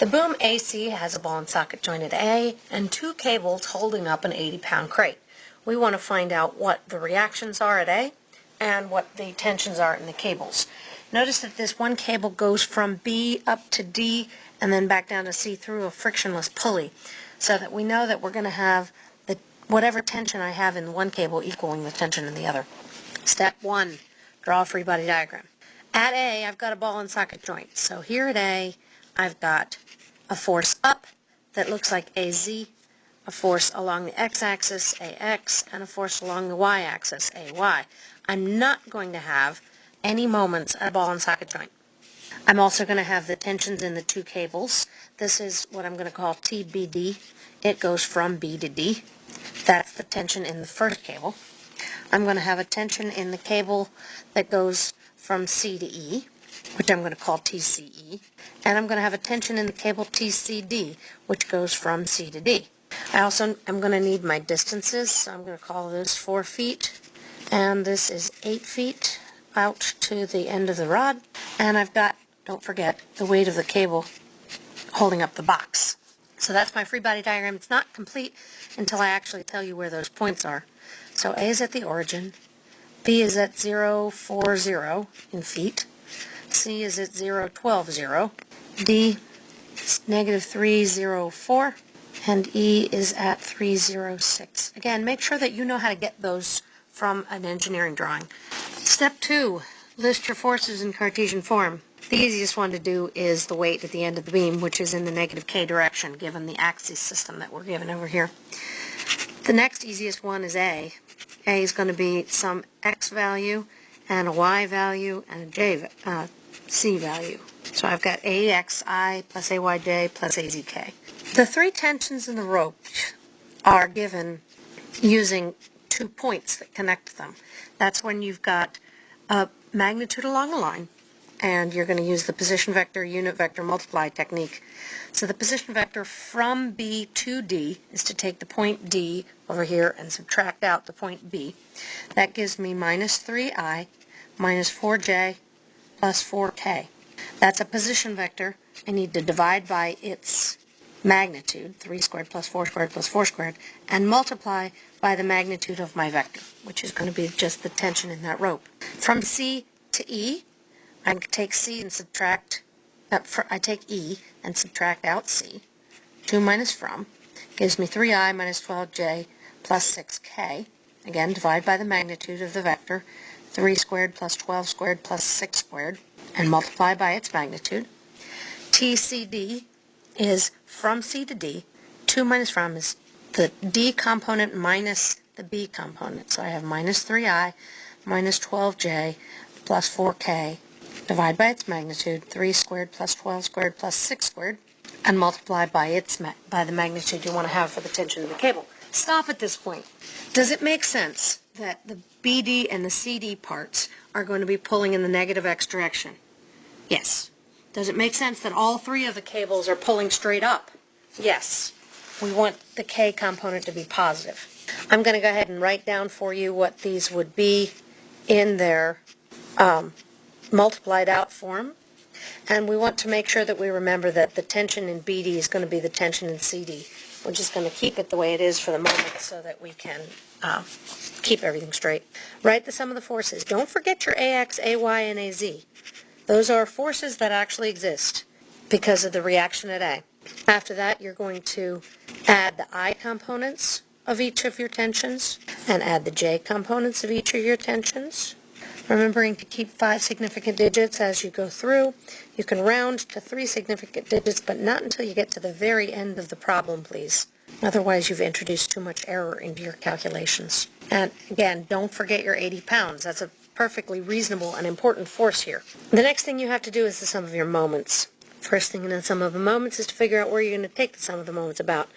The boom AC has a ball and socket joint at A and two cables holding up an 80-pound crate. We want to find out what the reactions are at A and what the tensions are in the cables. Notice that this one cable goes from B up to D and then back down to C through a frictionless pulley so that we know that we're going to have the whatever tension I have in one cable equaling the tension in the other. Step one, draw a free body diagram. At A, I've got a ball and socket joint. So here at A, I've got a force up that looks like AZ, a force along the x-axis, AX, and a force along the y-axis, AY. I'm not going to have any moments at a ball and socket joint. I'm also going to have the tensions in the two cables. This is what I'm going to call TBD. It goes from B to D. That's the tension in the first cable. I'm going to have a tension in the cable that goes from C to E which I'm going to call TCE, and I'm going to have a tension in the cable TCD, which goes from C to D. I also am going to need my distances, so I'm going to call this 4 feet, and this is 8 feet out to the end of the rod, and I've got, don't forget, the weight of the cable holding up the box. So that's my free body diagram. It's not complete until I actually tell you where those points are. So A is at the origin, B is at 0, 4, 0 in feet, C is at 0, 12, 0. D is negative 3, 0, 4. And E is at 306. Again, make sure that you know how to get those from an engineering drawing. Step 2, list your forces in Cartesian form. The easiest one to do is the weight at the end of the beam, which is in the negative k direction, given the axis system that we're given over here. The next easiest one is A. A is going to be some x value and a y value and a j uh, C value. So I've got AXI plus AYJ plus AZK. The three tensions in the rope are given using two points that connect them. That's when you've got a magnitude along a line, and you're going to use the position vector, unit vector, multiply technique. So the position vector from B to D is to take the point D over here and subtract out the point B. That gives me minus 3i minus 4j plus 4k. That's a position vector. I need to divide by its magnitude, 3 squared plus 4 squared plus 4 squared, and multiply by the magnitude of my vector, which is going to be just the tension in that rope. From C to E, I take C and subtract, uh, for, I take E and subtract out C. 2 minus from gives me 3i minus 12j plus 6k. Again, divide by the magnitude of the vector, 3 squared plus 12 squared plus 6 squared, and multiply by its magnitude. TCD is from C to D. 2 minus from is the D component minus the B component. So I have minus 3i minus 12j plus 4k. Divide by its magnitude, 3 squared plus 12 squared plus 6 squared, and multiply by its by the magnitude you want to have for the tension of the cable. Stop at this point. Does it make sense that the BD and the CD parts are going to be pulling in the negative x direction? Yes. Does it make sense that all three of the cables are pulling straight up? Yes. We want the K component to be positive. I'm going to go ahead and write down for you what these would be in their um, multiplied out form. And we want to make sure that we remember that the tension in BD is going to be the tension in CD. We're just going to keep it the way it is for the moment so that we can uh, keep everything straight. Write the sum of the forces. Don't forget your AX, AY, and AZ. Those are forces that actually exist because of the reaction at A. After that, you're going to add the I components of each of your tensions and add the J components of each of your tensions. Remembering to keep five significant digits as you go through. You can round to three significant digits, but not until you get to the very end of the problem, please. Otherwise, you've introduced too much error into your calculations. And again, don't forget your 80 pounds. That's a perfectly reasonable and important force here. The next thing you have to do is the sum of your moments. First thing in the sum of the moments is to figure out where you're going to take the sum of the moments about.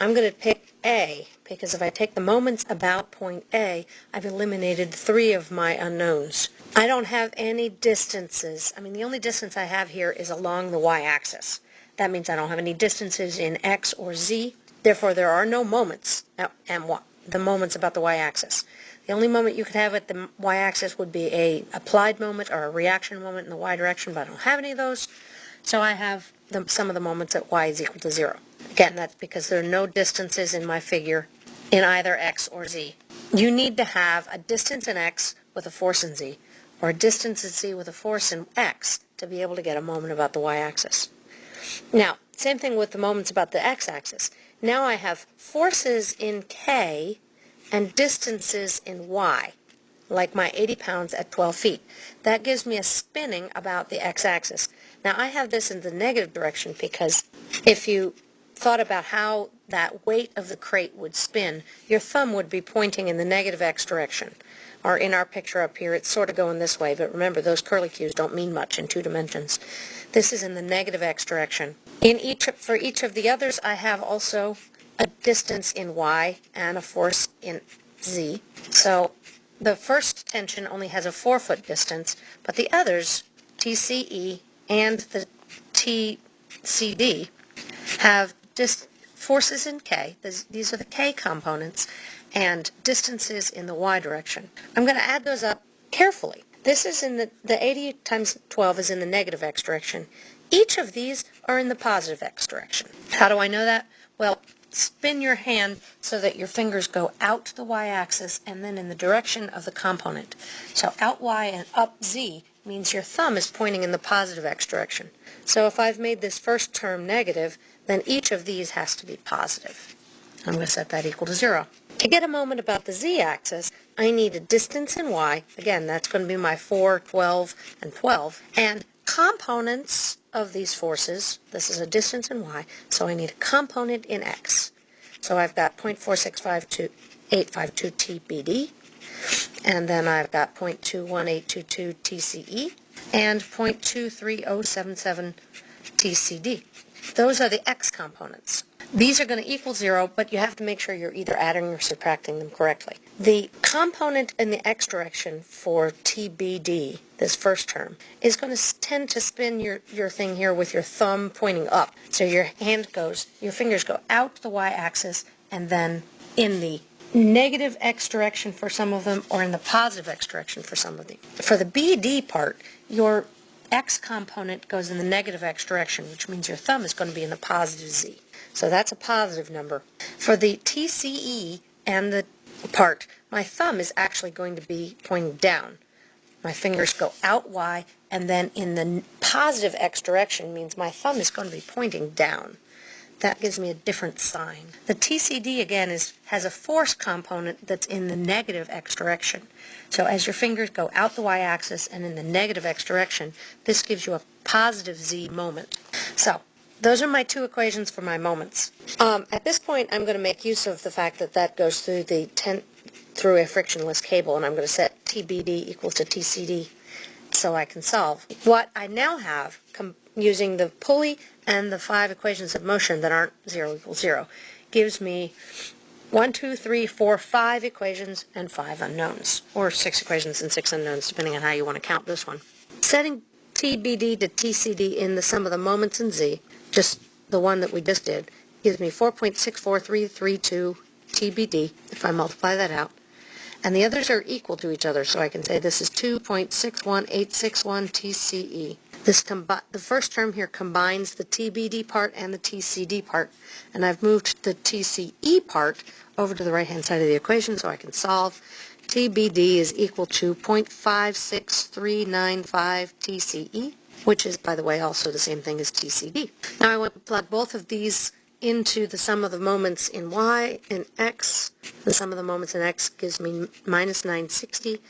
I'm going to pick A, because if I take the moments about point A, I've eliminated three of my unknowns. I don't have any distances. I mean, the only distance I have here is along the y-axis. That means I don't have any distances in x or z. Therefore, there are no moments, and what? The moments about the y-axis. The only moment you could have at the y-axis would be a applied moment or a reaction moment in the y direction, but I don't have any of those. So I have the sum of the moments at y is equal to 0. Again, that's because there are no distances in my figure in either x or z. You need to have a distance in x with a force in z, or a distance in z with a force in x to be able to get a moment about the y-axis. Now, same thing with the moments about the x-axis. Now I have forces in k and distances in y, like my 80 pounds at 12 feet. That gives me a spinning about the x-axis. Now I have this in the negative direction because if you thought about how that weight of the crate would spin, your thumb would be pointing in the negative x direction. Or in our picture up here, it's sort of going this way, but remember, those curlicues don't mean much in two dimensions. This is in the negative x direction. In each, for each of the others, I have also a distance in y and a force in z. So the first tension only has a four-foot distance, but the others, TCE and the TCD, have dis- forces in k. These are the k components, and distances in the y direction. I'm going to add those up carefully. This is in the, the 80 times 12 is in the negative x direction. Each of these are in the positive x direction. How do I know that? Well, spin your hand so that your fingers go out to the y-axis and then in the direction of the component. So out y and up z means your thumb is pointing in the positive x direction. So if I've made this first term negative, then each of these has to be positive. I'm going to set that equal to 0. To get a moment about the z-axis, I need a distance in y. Again, that's going to be my 4, 12, and 12. And components of these forces, this is a distance in y, so I need a component in x. So I've got 0.4652852 TBD, and then I've got 0.21822 TCE, and 0.23077 TCD. Those are the x components. These are going to equal zero, but you have to make sure you're either adding or subtracting them correctly. The component in the x direction for TBD, this first term, is going to tend to spin your, your thing here with your thumb pointing up. So your hand goes, your fingers go out the y-axis and then in the negative x direction for some of them or in the positive x direction for some of them. For the BD part, your x component goes in the negative x direction, which means your thumb is going to be in the positive z. So that's a positive number. For the TCE and the part, my thumb is actually going to be pointing down. My fingers go out Y, and then in the positive X direction means my thumb is going to be pointing down. That gives me a different sign. The TCD, again, is has a force component that's in the negative X direction. So as your fingers go out the Y-axis and in the negative X direction, this gives you a positive Z moment. So those are my two equations for my moments. Um, at this point, I'm going to make use of the fact that that goes through the ten, through a frictionless cable, and I'm going to set TBD equals to TCD so I can solve. What I now have, using the pulley and the five equations of motion that aren't 0 equals 0, gives me one, two, three, four, five equations and five unknowns, or six equations and six unknowns, depending on how you want to count this one. Setting TBD to TCD in the sum of the moments in Z just the one that we just did, gives me 4.64332 TBD, if I multiply that out. And the others are equal to each other, so I can say this is 2.61861 TCE. This the first term here combines the TBD part and the TCD part, and I've moved the TCE part over to the right-hand side of the equation so I can solve. TBD is equal to 0.56395 TCE which is, by the way, also the same thing as TCD. Now I want to plug both of these into the sum of the moments in y and x. The sum of the moments in x gives me minus 960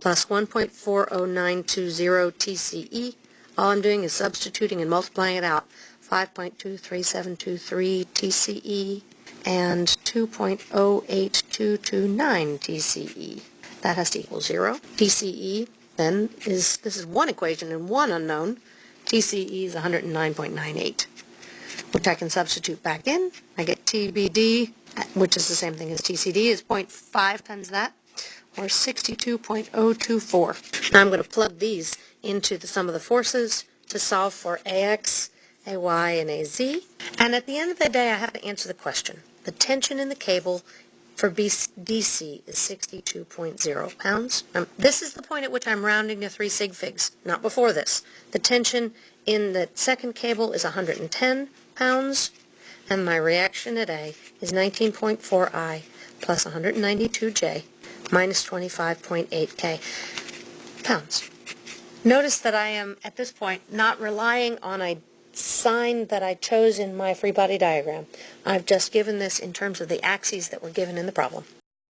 plus 1.40920 TCE. All I'm doing is substituting and multiplying it out. 5.23723 TCE and 2.08229 TCE. That has to equal 0. TCE then is, this is one equation and one unknown. TCE is 109.98, which I can substitute back in. I get TBD, which is the same thing as TCD, is 0.5 times that, or 62.024. Now I'm going to plug these into the sum of the forces to solve for AX, AY, and AZ. And at the end of the day, I have to answer the question. The tension in the cable for BDC is 62.0 pounds. Um, this is the point at which I'm rounding to three sig figs, not before this. The tension in the second cable is 110 pounds, and my reaction at A is 19.4 I plus 192 J minus 25.8 K pounds. Notice that I am, at this point, not relying on a sign that I chose in my free body diagram. I've just given this in terms of the axes that were given in the problem.